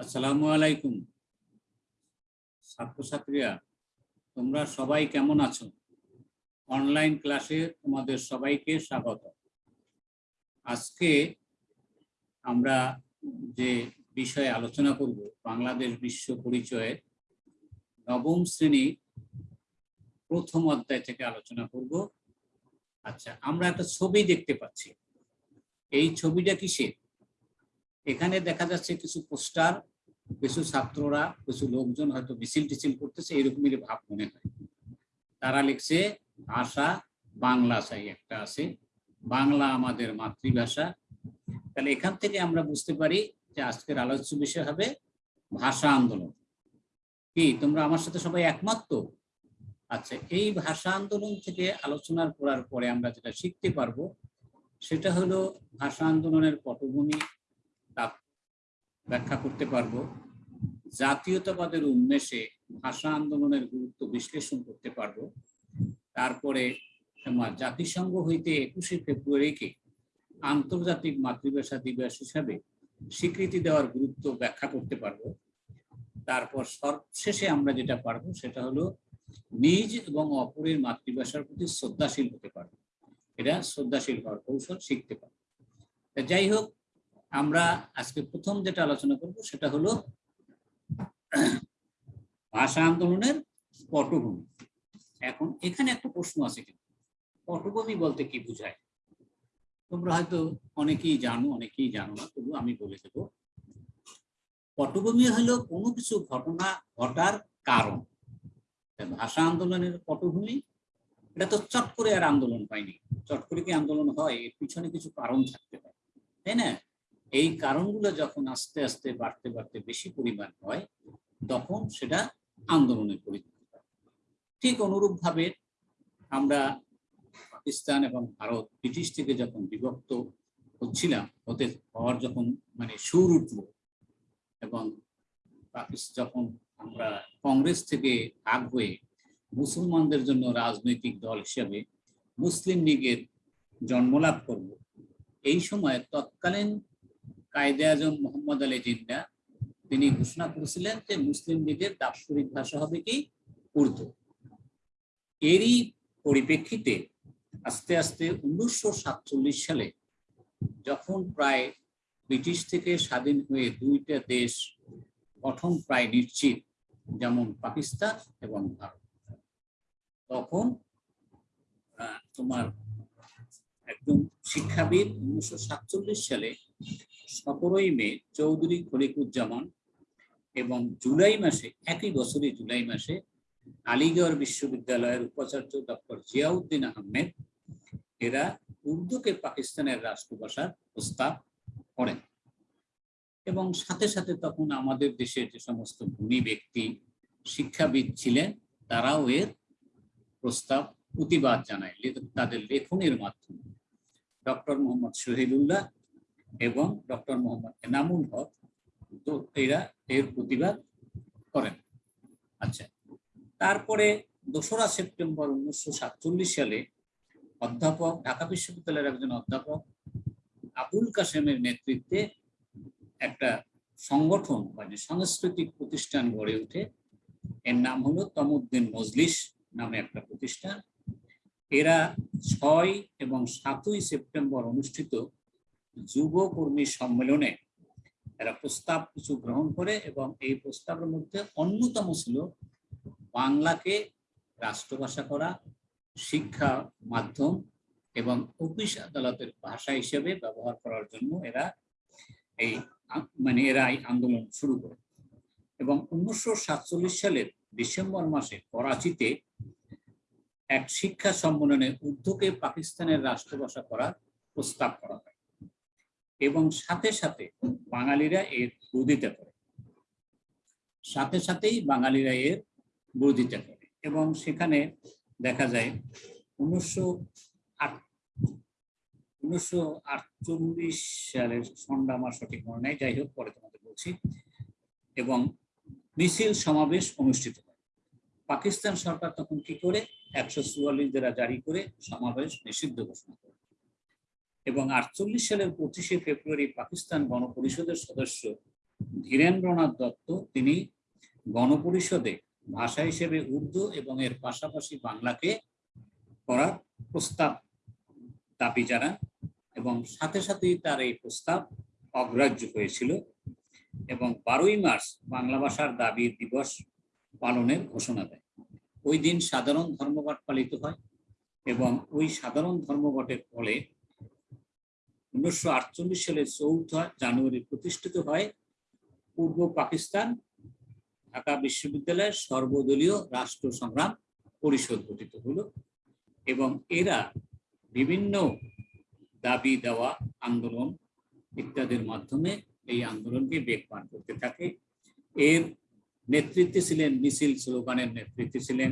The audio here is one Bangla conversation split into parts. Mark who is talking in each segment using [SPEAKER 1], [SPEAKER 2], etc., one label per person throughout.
[SPEAKER 1] আসসালামু আলাইকুম। ছাত্রছাত্রীরা, তোমরা সবাই কেমন আছো? অনলাইন ক্লাসে তোমাদের সবাইকে স্বাগত। আজকে আমরা যে বিষয়ে আলোচনা করব, বাংলাদেশ বিশ্ব পরিচয়ে নবম শ্রেণি প্রথম অধ্যায় থেকে আলোচনা করব। আচ্ছা আমরা একটা ছবি দেখতে পাচ্ছি। এই ছবিটা কিসের? এখানে দেখা যাচ্ছে কিছু পোস্টার, কিছু ছাত্ররা, কিছু লোকজন হয়তো মিছিল টিছিল করতেছে, এরকমই ভাব মনে হয়। তারা লিখছে ভাষা বাংলা চাই, একটা আছে। বাংলা আমাদের মাতৃভাষা। তাহলে এখান থেকে আমরা বুঝতে পারি যে আজকের আলোচ্য বিষয় হবে ভাষা আন্দোলন। কি, তোমরা আমার সাথে সবাই একমত আচ্ছা এই ভাষা আন্দোলন থেকে আলোচনার করার পরে আমরা যেটা শিখতে পারব, সেটা হলো ভাষা আন্দোলনের পটভূমি ব্যাখ্যা করতে পারব। জাতীয়তাবাদের উন্মেষে ভাষা আন্দোলনের গুরুত্ব বিশ্লেষণ করতে পারব। তারপরে জাতিসংঘ হইতে একুশে ফেব্রুয়ারিকে আন্তর্জাতিক মাতৃভাষা দিবস হিসাবে স্বীকৃতি দেওয়ার গুরুত্ব ব্যাখ্যা করতে পারব। তারপর সর্বশেষে আমরা যেটা পারব সেটা হলো নিজ এবং অপরের মাতৃভাষার প্রতি শ্রদ্ধাশীল হতে পারব। এটা শ্রদ্ধাশীল হওয়ার কৌশল শিখতে পারব। যাই হোক আমরা আজকে প্রথম যেটা আলোচনা করব সেটা হলো ভাষা আন্দোলনের পটভূমি। এখন এখানে একটা প্রশ্ন আছে কিন্তু, পটভূমি বলতে কি বোঝায়? তোমরা হয়তো অনেকেই জানো অনেকেই জানো না, তবু আমি বলে দেব। পটভূমি হলো কোনো কিছু ঘটনা ঘটার কারণ। ভাষা আন্দোলনের পটভূমি, এটা তো চট করে আর আন্দোলন হয়নি। চট করে কি আন্দোলন হয়? এর পিছনে কিছু কারণ থাকতে পারে। তাই না? এই কারণগুলো যখন আস্তে আস্তে বাড়তে বাড়তে বেশি পরিমাণ হয়, তখন সেটা আন্দোলনের পরিণত হয়। ঠিক অনুরূপভাবে আমরা পাকিস্তান এবং ভারত ব্রিটিশ থেকে যখন বিভক্ত হচ্ছিলাম হতে হওয়ার যখন মানে সুর উঠল এবং যখন আমরা কংগ্রেস থেকে ভাগ হয়ে মুসলমানদের জন্য রাজনৈতিক দল হিসেবে মুসলিম লীগের জন্মলাভ করব, এই সময় তৎকালীন কায়দে আজম মোহাম্মদ আলী জিন্না, তিনি ঘোষণা করেছিলেন যে মুসলিম লীগের দাপ্তরিক ভাষা হবে কি? উর্দু। এরই পরিপ্রেক্ষিতে আস্তে আস্তে উনিশশো সাতচল্লিশ সালে যখন প্রায় ব্রিটিশ থেকে স্বাধীন হয়ে দুইটা দেশ গঠন প্রায় নিশ্চিত, যেমন পাকিস্তান এবং ভারত, তখন তোমার একদম শিক্ষাবিদ উনিশশো সাতচল্লিশ সালে সতেরোই মে চৌধুরী খলিকুজ্জামান এবং জুলাই মাসে, একই বছরই জুলাই মাসে আলিগড় বিশ্ববিদ্যালয়ের উপাচার্য ডক্টর জিয়াউদ্দিন আহমেদ এরা উর্দুকে পাকিস্তানের রাষ্ট্রভাষার প্রস্তাব করেন। এবং সাথে সাথে তখন আমাদের দেশের যে সমস্ত গুণী ব্যক্তি শিক্ষাবিদ ছিলেন, তারাও এর প্রস্তাব, প্রতিবাদ জানায় তাদের লেখনের মাধ্যমে। ডক্টর মোহাম্মদ শহীদুল্লাহ এবং ডক্টর মোহাম্মদ এনামুল হক তো এরা এর প্রতিবাদ করেন। আচ্ছা তারপরে দোসরা সেপ্টেম্বর উনিশশো সাতচল্লিশ সালে অধ্যাপক, ঢাকা বিশ্ববিদ্যালয়ের একজন অধ্যাপক আবুল কাসেমের নেতৃত্বে একটা সংগঠন মানে সাংস্কৃতিক প্রতিষ্ঠান গড়ে ওঠে। এর নাম হলো তমুদ্দিন মজলিস নামে একটা প্রতিষ্ঠান। এরা ছয় এবং সাতই সেপ্টেম্বর অনুষ্ঠিত যুব কর্মী সম্মেলনে এরা প্রস্তাব কিছু গ্রহণ করে এবং এই প্রস্তাবের মধ্যে অন্যতম ছিল বাংলাকে রাষ্ট্রভাষা করা, শিক্ষা মাধ্যম এবং অফিস আদালতের ভাষা হিসেবে ব্যবহার করার জন্য এরা এই মানে এরা এই আন্দোলন শুরু করে। এবং উনিশশো সাতচল্লিশ সালের ডিসেম্বর মাসে করাচিতে এক শিক্ষা সম্মেলনে উর্দুকে পাকিস্তানের রাষ্ট্রভাষা করার প্রস্তাব করা এবং সাথে সাথে বাঙালিরা এর বিরোধিতা করে। সাথে সাথেই বাঙালিরা এর বিরোধিতা করে এবং সেখানে দেখা যায় উনিশশো উনিশশো আটচল্লিশ সালের সন্ধ্যা আমার সঠিক মনে নেই, যাই হোক পরে তোমাদের বলছি। এবং মিছিল সমাবেশ অনুষ্ঠিত হয়। পাকিস্তান সরকার তখন কি করে একশো চুয়াল্লিশ দ্বারা জারি করে সমাবেশ নিষিদ্ধ ঘোষণা করে। এবং আটচল্লিশ সালের পঁচিশে ফেব্রুয়ারি পাকিস্তান গণপরিষদের সদস্য ধীরেন্দ্রনাথ দত্ত, তিনি গণপরিষদে ভাষা হিসেবে উর্দু এবং এর পাশাপাশি বাংলাকে করার প্রস্তাব দাবি জানান এবং সাথে সাথেই তার এই প্রস্তাব অগ্রাহ্য হয়েছিল এবং বারোই মার্চ বাংলা ভাষার দাবি দিবস পালনের ঘোষণা দেয়। ওই দিন সাধারণ ধর্মঘট পালিত হয় এবং ওই সাধারণ ধর্মঘটের ফলে উনিশশো আটচল্লিশ সালের চৌঠা জানুয়ারি প্রতিষ্ঠিত হয় পূর্ব পাকিস্তান ঢাকা বিশ্ববিদ্যালয়ের সর্বদলীয় রাষ্ট্র সংগ্রাম পরিষদ গঠিত হলো এবং এরা বিভিন্ন দাবি দেওয়া, আন্দোলন ইত্যাদির মাধ্যমে এই আন্দোলনকে বেগবান করতে থাকে। এর নেতৃত্বে ছিলেন, মিছিল স্লোগানের নেতৃত্বে ছিলেন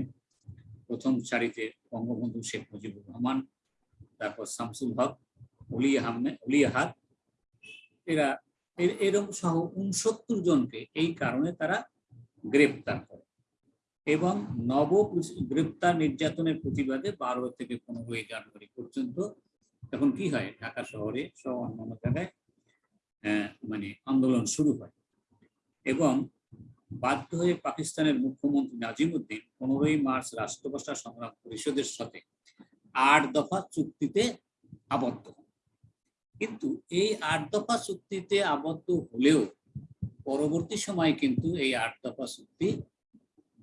[SPEAKER 1] প্রথম সারিতে বঙ্গবন্ধু শেখ মুজিবুর রহমান, তারপর শামসুল হক আহমেদ অলি আহাদ এরা, এর- এরকম সহ উনসত্তর জনকে এই কারণে তারা গ্রেপ্তার করে এবং নব গ্রেপ্তার নির্যাতনের প্রতিবাদে বারো থেকে পনেরোই জানুয়ারি পর্যন্ত তখন কি হয়? ঢাকা শহরে সহ অন্যান্য জায়গায় মানে আন্দোলন শুরু হয় এবং বাধ্য হয়ে পাকিস্তানের মুখ্যমন্ত্রী নাজিমুদ্দিন পনেরোই মার্চ রাষ্ট্রভাষা সংগ্রাম পরিষদের সাথে আট দফা চুক্তিতে আবদ্ধ হন। কিন্তু এই আট দফা চুক্তিতে আবদ্ধ হলেও পরবর্তী সময় কিন্তু এই আট দফা চুক্তি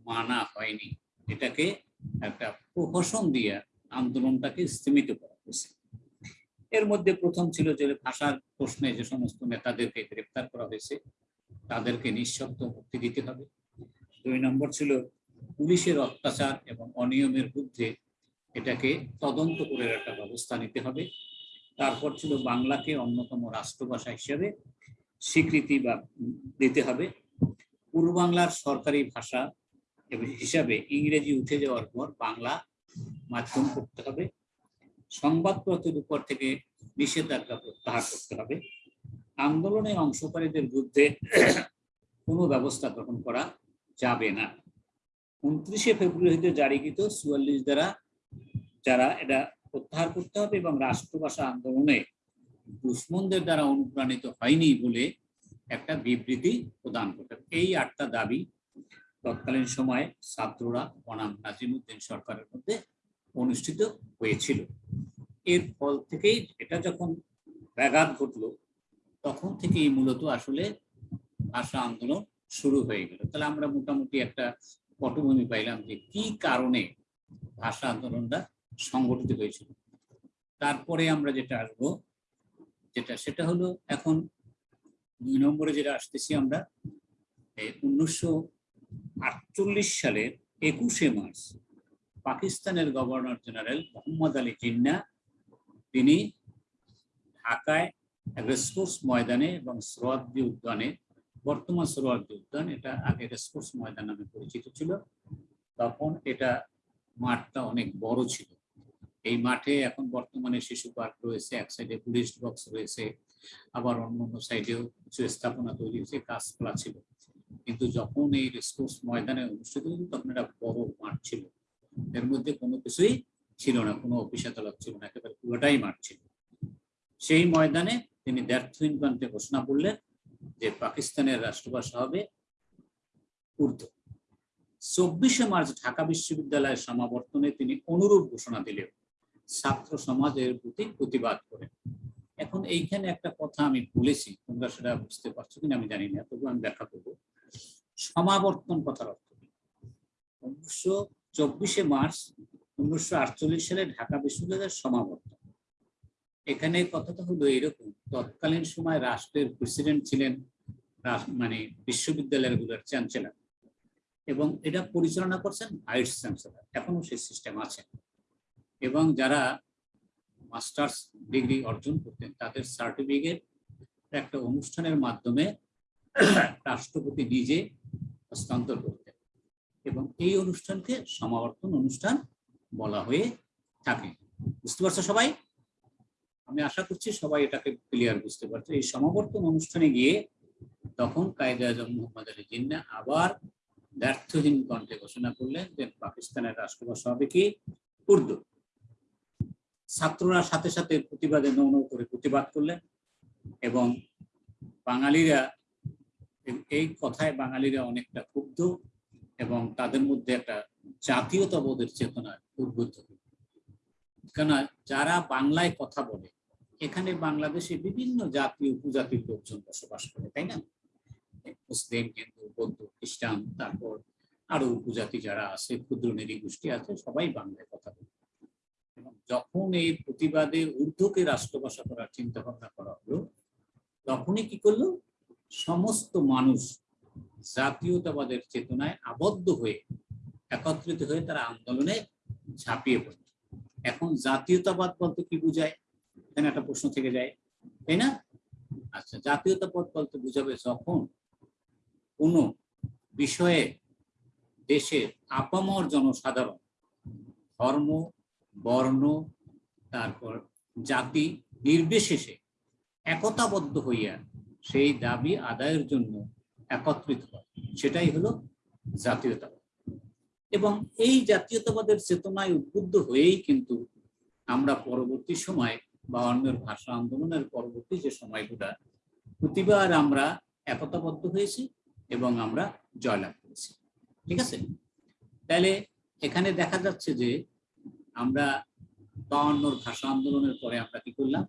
[SPEAKER 1] মানা হয়নি। এটাকে একটা প্রহসন দিয়ে আন্দোলনটাকে স্থিমিত করা হয়েছে। এর মধ্যে প্রথম ছিল যে ভাষার প্রশ্নে যে সমস্ত নেতাদেরকে গ্রেপ্তার করা হয়েছে, তাদেরকে নিঃশব্দ মুক্তি দিতে হবে। দুই নম্বর ছিল পুলিশের অত্যাচার এবং অনিয়মের বিরুদ্ধে এটাকে তদন্ত করে একটা ব্যবস্থা নিতে হবে। তারপর ছিল বাংলাকে অন্যতম রাষ্ট্রভাষা হিসেবে স্বীকৃতি বা দিতে হবে। পূর্ব বাংলার সরকারি ভাষা হিসাবে ইংরেজি উঠে যাওয়ার পর বাংলা মাধ্যম করতে হবে। সংবাদপত্রের উপর থেকে নিষেধাজ্ঞা প্রত্যাহার করতে হবে। আন্দোলনে অংশকারীদের বিরুদ্ধে কোনো ব্যবস্থা গ্রহণ করা যাবে না। উনত্রিশে ফেব্রুয়ারিতে জারিকৃত চুয়াল্লিশ দ্বারা যারা এটা প্রত্যাহার করতে হবে এবং রাষ্ট্রভাষা আন্দোলনে দুশ্মনদের দ্বারা অনুপ্রাণিত হয়নি বলে একটা বিবৃতি প্রদান করতে এই আটটা দাবি তৎকালীন সময়ে ছাত্ররা বনাম নাজিমুদ্দিন সরকারের মধ্যে অনুষ্ঠিত হয়েছিল। এর ফল থেকেই এটা যখন ব্যাঘাত ঘটলো, তখন থেকেই মূলত আসলে ভাষা আন্দোলন শুরু হয়ে গেল। তাহলে আমরা মোটামুটি একটা পটভূমি পাইলাম যে কি কারণে ভাষা আন্দোলনটা সংগঠিত হয়েছিল। তারপরে আমরা যেটা আসব, যেটা সেটা হলো এখন দুই নম্বরে যেটা আসতেছি আমরা উনিশশো আটচল্লিশ সালের একুশে মার্চ পাকিস্তানের গভর্নর জেনারেল মোহাম্মদ আলী জিন্না, তিনি ঢাকায় রেসকোর্স ময়দানে এবং সোহরাওয়ার্দী উদ্যানে, বর্তমান সোহরাওয়ার্দী উদ্যান, এটা আগে রেসকোর্স ময়দান নামে পরিচিত ছিল, তখন এটা মাঠটা অনেক বড় ছিল। এই মাঠে এখন বর্তমানে শিশু পার্ক রয়েছে, এক সাইডে টুরিস্ট বক্স রয়েছে, আবার অন্য অন্য সাইডেও কিছু স্থাপনা তৈরি হয়েছে কাজকলা ছিল। কিন্তু যখন এই রেসকোর্স ময়দানে অনুষ্ঠিত হতো, তখন একটা বড় মাঠ ছিল। এর মধ্যে কোনো কিছুই ছিল না, কোনো অফিস আদালত ছিল না, একেবারে পুরোটাই মাঠ ছিল। সেই ময়দানে তিনি দ্ব্যর্থহীন কণ্ঠে ঘোষণা করলেন যে পাকিস্তানের রাষ্ট্রভাষা হবে উর্দু। চব্বিশে মার্চ ঢাকা বিশ্ববিদ্যালয়ের সমাবর্তনে তিনি অনুরূপ ঘোষণা দিলেও ছাত্র সমাজের প্রতি প্রতিবাদ করেন এখন এইখানে একটা কথা আমি বলেছি, তোমরা সেটা বুঝতে পারছ কিনা আমি জানি না তবু আমি ব্যাখ্যা করব। সমাবর্তন কথার অর্থ উনিশশো চব্বিশে মার্চ উনিশশো আটচল্লিশ সালে ঢাকা বিশ্ববিদ্যালয়ের সমাবর্তন। এখানে কথাটা হলো এরকম, তৎকালীন সময় রাষ্ট্রের প্রেসিডেন্ট ছিলেন মানে বিশ্ববিদ্যালয়েরগুলোর চ্যান্সেলার। এবং এটা পরিচালনা করছেন ভাইস চ্যান্সেলার এখনও সেই সিস্টেম আছে। এবং যারা মাস্টার্স ডিগ্রি অর্জন করতেন, তাদের সার্টিফিকেট একটা অনুষ্ঠানের মাধ্যমে রাষ্ট্রপতি নিজে হস্তান্তর করতেন এবং এই অনুষ্ঠানকে সমাবর্তন অনুষ্ঠান বলা হয়ে থাকে। বুঝতে পারছ সবাই? আমি আশা করছি সবাই এটাকে ক্লিয়ার বুঝতে পারছ। এই সমাবর্তন অনুষ্ঠানে গিয়ে তখন কায়দে আজম মোহাম্মদ আলী জিন্না আবার ব্যর্থহীন কণ্ঠে ঘোষণা করলেন যে পাকিস্তানের রাষ্ট্রভাষা হবে কি উর্দু। ছাত্ররা সাথে সাথে প্রতিবাদে নৌ নৌ করে প্রতিবাদ করলেন এবং বাঙালিরা এই কথায় বাঙালিরা অনেকটা ক্ষুব্ধ এবং তাদের মধ্যে একটা জাতীয়তাবোধের চেতনা উদ্বুদ্ধ হল। কেন যারা বাংলায় কথা বলে, এখানে বাংলাদেশে বিভিন্ন জাতি উপজাতির লোকজন বসবাস করে, তাই না মুসলিম, হিন্দু, বৌদ্ধ, খ্রিস্টান, তারপর আরও উপজাতি যারা আছে, ক্ষুদ্র নিরী গোষ্ঠী আছে, সবাই বাংলায় কথা বলে এবং যখন এই প্রতিবাদের ঊর্ধ্বকে রাষ্ট্রভাষা করার চিন্তা ভাবনা করা হলো, তখনই কি করল? সমস্ত মানুষ জাতীয়তাবাদের চেতনায় আবদ্ধ হয়ে, একত্রিত হয়ে তারা আন্দোলনে ঝাঁপিয়ে পড়ে। এখন জাতীয়তাবাদ বলতে কি বুঝায়? এখানে একটা প্রশ্ন থেকে যায়, তাই না? আচ্ছা জাতীয়তাবাদ বলতে বুঝাবে যখন কোনো বিষয়ে দেশের আপামর জনসাধারণ ধর্ম বর্ণ, তারপর জাতি নির্বিশেষে একতাবদ্ধ হইয়া সেই দাবি আদায়ের জন্য একত্রিত হয়। সেটাই হলো জাতীয়তাবাদ। এবং এই জাতীয়তাবাদের চেতনায় উদ্বুদ্ধ হয়েই কিন্তু আমরা পরবর্তী সময় বা অন্যের ভাষা আন্দোলনের পরবর্তী যে সময়গুলা, প্রতিবার আমরা একতাবদ্ধ হয়েছি এবং আমরা জয়লাভ করেছি। ঠিক আছে? তাহলে এখানে দেখা যাচ্ছে যে আমরা বাউন্নর ভাষা আন্দোলনের পরে আমরা কি করলাম?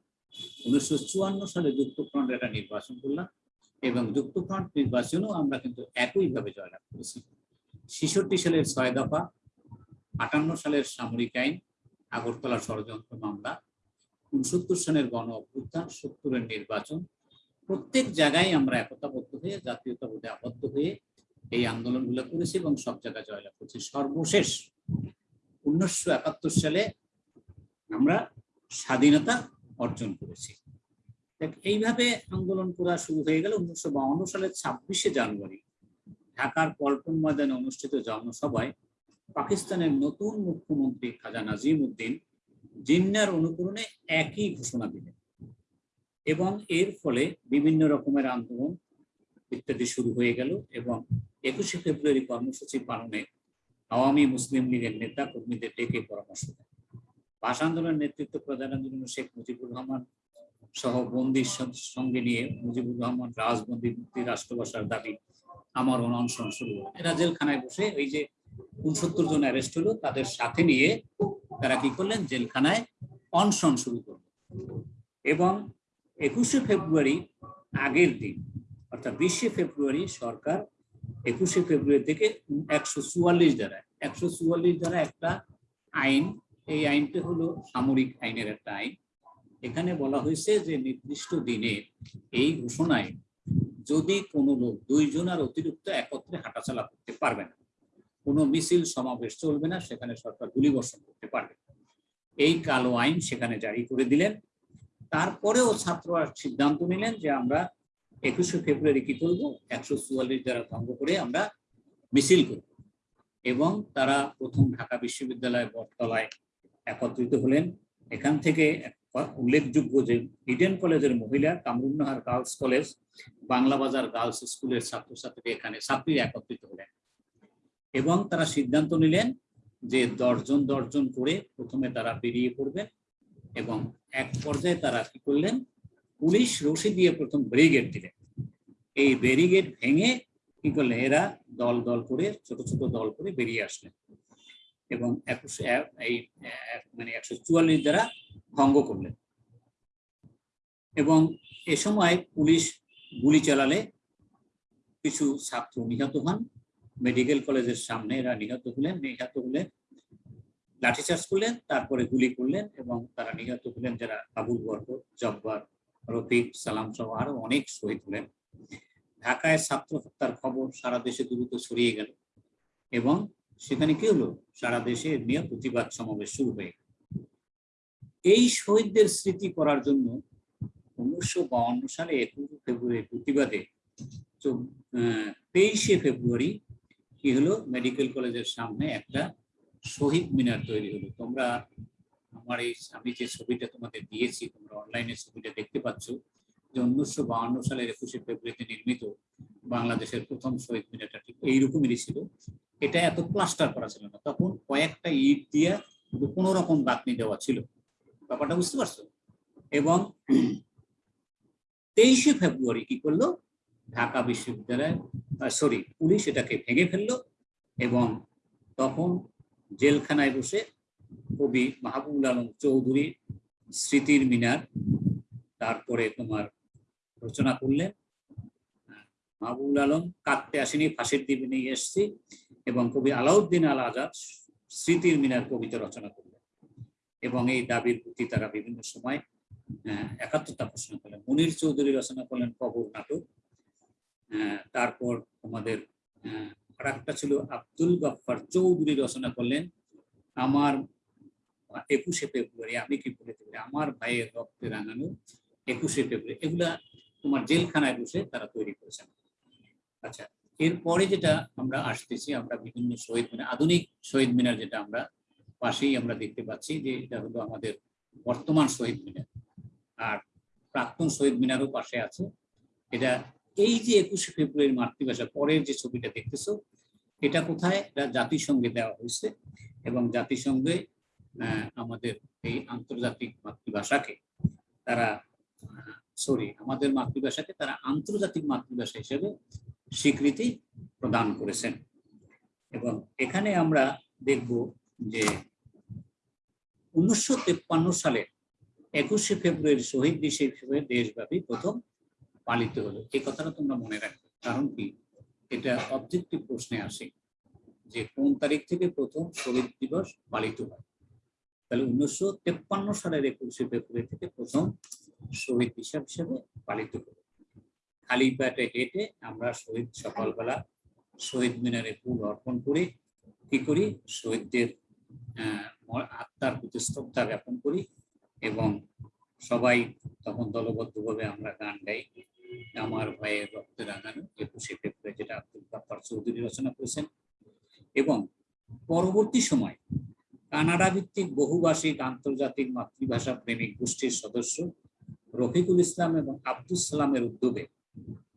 [SPEAKER 1] উনিশশো চুয়ান্ন সালে যুক্তফ্রন্ট একটা নির্বাচন করলাম এবং যুক্তফ্রন্ট নির্বাচনেও আমরা কিন্তু একইভাবে জয়লাভ করেছি। ছেষট্টি সালের ছয় দফা, আটান্ন সালের সামরিক আইন, আগরতলা ষড়যন্ত্র মামলা, উনসত্তর সালের গণ অভ্যুত্থান, সত্তরের নির্বাচন। প্রত্যেক জায়গায় আমরা একতাবদ্ধ হয়ে, জাতীয়তাবোধে আবদ্ধ হয়ে এই আন্দোলনগুলো করেছি এবং সব জায়গায় জয়লাভ করেছি। সর্বশেষ উনিশশো একাত্তর সালে আমরা স্বাধীনতা অর্জন করেছি। এইভাবে আন্দোলন করা শুরু হয়ে গেল উনিশশো বাউন্ন সালের ছাব্বিশে জানুয়ারি। ঢাকার পল্টন ময়দানে অনুষ্ঠিত জনসভায় পাকিস্তানের নতুন মুখ্যমন্ত্রী খাজা নাজিম উদ্দিন জিন্নার অনুকরণে একই ঘোষণা দিলেন এবং এর ফলে বিভিন্ন রকমের আন্দোলন ইত্যাদি শুরু হয়ে গেল এবং একুশে ফেব্রুয়ারি কর্মসূচি পালনে আওয়ামী মুসলিম লীগের নেতা কর্মীদের ডেকে পরামর্শ দেন। ভাষা আন্দোলনের নেতৃত্ব প্রদানের জন্য শেখ মুজিবুর রহমান সহ বন্দির সঙ্গে নিয়ে মুজিবুর রহমান রাজবন্দি মুক্তি রাষ্ট্রভাষার দাবি আমার অনশন শুরু হলো। এরা জেলখানায় বসে এই যে উনসত্তর জন অ্যারেস্ট হলো, তাদের সাথে নিয়ে তারা কি করলেন? জেলখানায় অনশন শুরু করল এবং একুশে ফেব্রুয়ারি আগের দিন, অর্থাৎ বিশে ফেব্রুয়ারি সরকার একুশে ফেব্রুয়ারি থেকে একশো চুয়াল্লিশ দ্বারা একশো চুয়াল্লিশ দ্বারা একটা আইন, এই আইনটা হলো সামরিক আইনের একটা আইন। এখানে বলা হয়েছে যে নির্দিষ্ট দিনে এই ঘোষণায় যদি কোনো লোক, দুইজন আর অতিরিক্ত একত্রে হাঁটাচলা করতে পারবে না, কোনো মিছিল, সমাবেশ চলবে না, সেখানে সরকার গুলিবর্ষণ করতে পারবে এই কালো আইন সেখানে জারি করে দিলেন। তারপরেও ছাত্ররা সিদ্ধান্ত নিলেন যে আমরা একুশে ফেব্রুয়ারি কি করব? একশো চুয়াল্লিশ দ্বারা ভঙ্গ করে আমরা মিছিল করব। এবং তারা প্রথম ঢাকা বিশ্ববিদ্যালয় বটতলায় একত্রিত হলেন। এখান থেকে উল্লেখযোগ্য যে ইডেন কলেজের মহিলা কামরুন্নাহার গার্লস কলেজ বাংলা বাজার গার্লস স্কুলের ছাত্রছাত্রী এখানে ছাত্রী একত্রিত হলেন। এবং তারা সিদ্ধান্ত নিলেন যে দশজন দশজন করে প্রথমে তারা বেরিয়ে পড়বেন এবং এক পর্যায়ে তারা কি করলেন? পুলিশ রশি দিয়ে প্রথম ব্যারিগেড দিলেন এই ব্যারিগেড ভেঙে কি করলেন এরা দল দল করে, ছোট ছোট দল করে বেরিয়ে আসলেন এবং একুশে এক- এই মানে একশো চুয়াল্লিশ দ্বারা ভঙ্গ করলেন এবং এ সময় পুলিশ গুলি চালালে কিছু ছাত্র নিহত হন। মেডিকেল কলেজের সামনে এরা নিহত হলেন নিহত হলেন, লাঠিচার্জ করলেন, তারপরে গুলি করলেন এবং তারা নিহত হলেন যারা আবুল বর্গ জব্বার রফিক সালাম সহ আরও অনেক শহীদ হলেন। ঢাকায় ছাত্র হত্যার খবর সারা দেশে দ্রুত ছড়িয়ে গেল এবং সেখানে কি হলো? সারা দেশে নিয়ে প্রতিবাদ সমাবেশ শুরু হয়ে এই শহীদদের স্মৃতি করার জন্য উনিশশো বাউন্ন সালে একুশে ফেব্রুয়ারি প্রতিবাদে তেইশে ফেব্রুয়ারি কি হলো? মেডিকেল কলেজের সামনে একটা শহীদ মিনার তৈরি হলো। তোমরা আমার এই আমি যে ছবিটা তোমাদের দিয়েছি, তোমরা অনলাইনে ছবিটা দেখতে পাচ্ছ, যে উনিশশো বাহান্ন সালের একুশে ফেব্রুয়ারিতে নির্মিত বাংলাদেশের প্রথম শহীদ মিনারটা ঠিক এইরকমই ছিল। এটা এত প্লাস্টার করা ছিল না। তখন কয়েকটা ইট দিয়ে কোনো রকম বাতনি দেওয়া ছিল। ব্যাপারটা বুঝতে পারছ? এবং তেইশে ফেব্রুয়ারি কি করল? ঢাকা বিশ্ববিদ্যালয়ের সরি পুলিশ এটাকে ভেঙে ফেলল এবং তখন জেলখানায় বসে কবি মাহবুবুল আলম চৌধুরী স্মৃতির মিনার। তারপরে তোমার রচনা করলেন। মাহবুবুল আলম কাঁদতে আসেনি, ফাঁসির দ্বীপে নিয়ে এসছি এবং কবি আলাউদ্দিন আল আজাদ স্মৃতির মিনার কবিতা রচনা করলেন। এবং এই দাবির প্রতি তারা বিভিন্ন সময় একাত্মতা প্রশ্ন করলেন। মনির চৌধুরী রচনা করলেন কবর নাটক। তারপর আমাদের আর একটা ছিল আব্দুল গফফার চৌধুরী রচনা করলেন। আমার একুশে ফেব্রুয়ারি আমি কি পারি আমার ভাইয়ের রক্তে রাঙানো একুশে ফেব্রুয়ারি, এগুলা তোমার জেলখানায় বসে তারা তৈরি করেছেন। আচ্ছা এরপরে যেটা আমরা আসতেছি, আমরা বিভিন্ন শহীদ মিনার, আধুনিক শহীদ মিনার যেটা আমরা পাশেই আমরা দেখতে পাচ্ছি যে এটা হলো আমাদের বর্তমান শহীদ মিনার। আর প্রাক্তন শহীদ মিনারও পাশে আছে। এটা এই যে একুশে ফেব্রুয়ারি মাতৃভাষা, পরের যে ছবিটা দেখতেছো, এটা কোথায়? এটা জাতিসংঘে দেওয়া হয়েছে এবং জাতিসংঘে আমাদের এই আন্তর্জাতিক মাতৃভাষাকে তারা সরি আমাদের মাতৃভাষাকে তারা আন্তর্জাতিক মাতৃভাষা হিসেবে স্বীকৃতি প্রদান করেছেন। এবং এখানে আমরা দেখব যে উনিশশো সালে একুশে ফেব্রুয়ারি শহীদ দিবস হিসেবে দেশব্যাপী প্রথম পালিত হলো। এই কথাটা তোমরা মনে রাখবে, কারণ কি? এটা অবজেক্টিভ প্রশ্নে আসে যে কোন তারিখ থেকে প্রথম শহীদ দিবস পালিত হয়? তাহলে উনিশশো তেপ্পান্ন সালের একুশে ফেব্রুয়ারি থেকে প্রথম শহীদ হিসাব হিসেবে পালিত হলো। খালি পেটে হেঁটে আমরা শহীদ সকালবেলা শহীদ মিনারে ফুল অর্পণ করি, কি করি? শহীদদের আত্মার প্রতি শ্রদ্ধা জ্ঞাপন করি এবং সবাই তখন দলবদ্ধভাবে আমরা গান গাই। আমার ভাইয়ের রক্তে রাঙানো একুশে ফেব্রুয়ারি, যেটা আব্দুল গাফার চৌধুরী রচনা করেছেন। এবং পরবর্তী সময় কানাডা ভিত্তিক বহুভাষিক আন্তর্জাতিক মাতৃভাষা প্রেমিক গোষ্ঠীর সদস্য রফিকুল ইসলাম এবং আব্দুল সালামের উদ্যোগে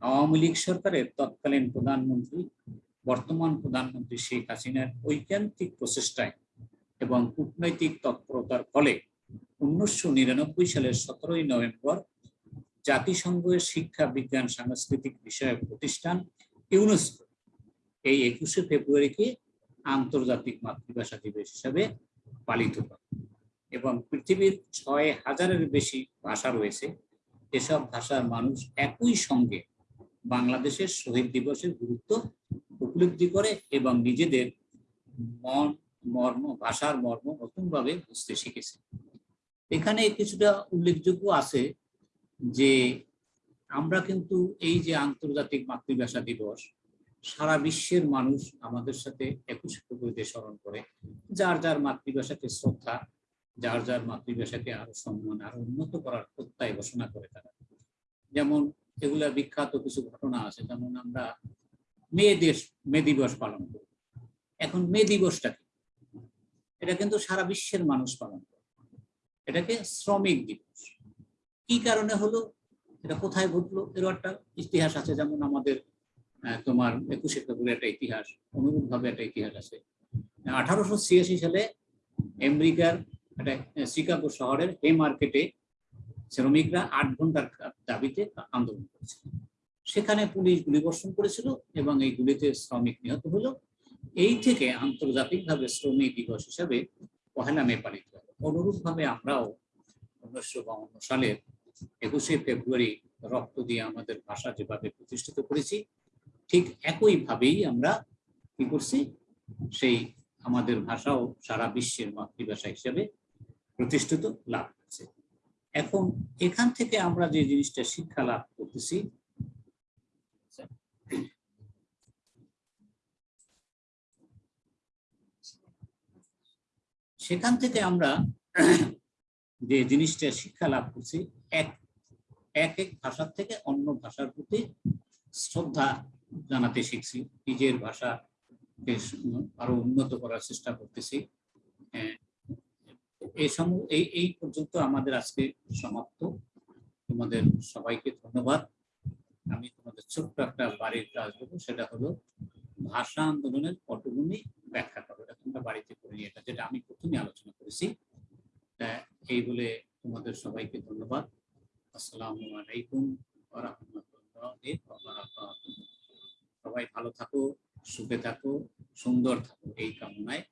[SPEAKER 1] আওয়ামী লীগ সরকারের তৎকালীন প্রধানমন্ত্রী, বর্তমান প্রধানমন্ত্রী শেখ হাসিনার ঐকান্তিক প্রচেষ্টায় এবং কূটনৈতিক তৎপরতার ফলে উনিশশো নিরানব্বই সালের সতেরোই নভেম্বর জাতিসংঘের শিক্ষা, বিজ্ঞান, সাংস্কৃতিক বিষয়ক প্রতিষ্ঠান ইউনেস্কো এই একুশে ফেব্রুয়ারিকে আন্তর্জাতিক মাতৃভাষা দিবস হিসাবে পালিত হয়। এবং পৃথিবীর ছয় হাজারের বেশি ভাষা রয়েছে। এসব ভাষার মানুষ একই সঙ্গে বাংলাদেশের শহীদ দিবসের গুরুত্ব উপলব্ধি করে এবং নিজেদের মন, মর্ম, ভাষার মর্ম নতুনভাবে বুঝতে শিখেছে। এখানে কিছুটা উল্লেখযোগ্য আছে যে আমরা কিন্তু এই যে আন্তর্জাতিক মাতৃভাষা দিবস সারা বিশ্বের মানুষ আমাদের সাথে একুশে ফেব্রুয়ারিতে স্মরণ করে। যার যার মাতৃভাষাকে শ্রদ্ধা, যার যার মাতৃভাষাকে আরও সম্মান, আরও উন্নত করার প্রত্যয় ঘোষণা করে তারা। যেমন এগুলা বিখ্যাত কিছু ঘটনা আছে, যেমন আমরা মে দেশ মে দিবস পালন করি। এখন মে দিবসটা কি? এটা কিন্তু সারা বিশ্বের মানুষ পালন করে। এটাকে শ্রমিক দিবস। কি কারণে হলো? এটা কোথায় ঘটলো? এরও একটা ইতিহাস আছে, যেমন আমাদের তোমার একুশে ফেব্রুয়ারি একটা ইতিহাস অনুরূপ ভাবে একটা ইতিহাস আছে। আঠারোশো ছিয়াশি সালে আমেরিকার একটা শিকাগো শহরের হে মার্কেটে শ্রমিকরা আট ঘণ্টার দাবিতে আন্দোলন করেছিল। সেখানে পুলিশ গুলিবর্ষণ করেছিল এবং এই গুলিতে শ্রমিক নিহত হলো। এই থেকে আন্তর্জাতিকভাবে শ্রমিক দিবস হিসাবে পহেলা মে পালিত হয়। অনুরূপভাবে আমরাও উনিশশো বাউন্ন সালের একুশে ফেব্রুয়ারি রক্ত দিয়ে আমাদের ভাষা যেভাবে প্রতিষ্ঠিত করেছি ঠিক একইভাবেই আমরা কি করছি? সেই আমাদের ভাষাও সারা বিশ্বের মাতৃভাষা হিসেবে প্রতিষ্ঠিত লাভ করছে। এখন এখান থেকে আমরা যে জিনিসটা শিক্ষা লাভ করতেছি, সেখান থেকে আমরা যে জিনিসটা শিক্ষা লাভ করছি, এক এক এক ভাষার থেকে অন্য ভাষার প্রতি শ্রদ্ধা জানাতে শিখছি। নিজের ভাষাকে আরও উন্নত করার চেষ্টা করতেছি। আহ, এই সম এই এই পর্যন্ত আমাদের আজকে সমাপ্ত। তোমাদের সবাইকে ধন্যবাদ। আমি তোমাদের ছোট্ট একটা বাড়ির কাজ দেবো সেটা হলো ভাষা আন্দোলনের পটভূমি ব্যাখ্যা করো। এটা তোমরা বাড়িতে করে নিয়ে এটা যেটা আমি প্রথমে আলোচনা করেছি। এই বলে তোমাদের সবাইকে ধন্যবাদ। আসসালামু আলাইকুম রাহমাতুল্লাহি। সবাই ভালো থাকো সুখে থাকো সুন্দর থাকো এই কামনায়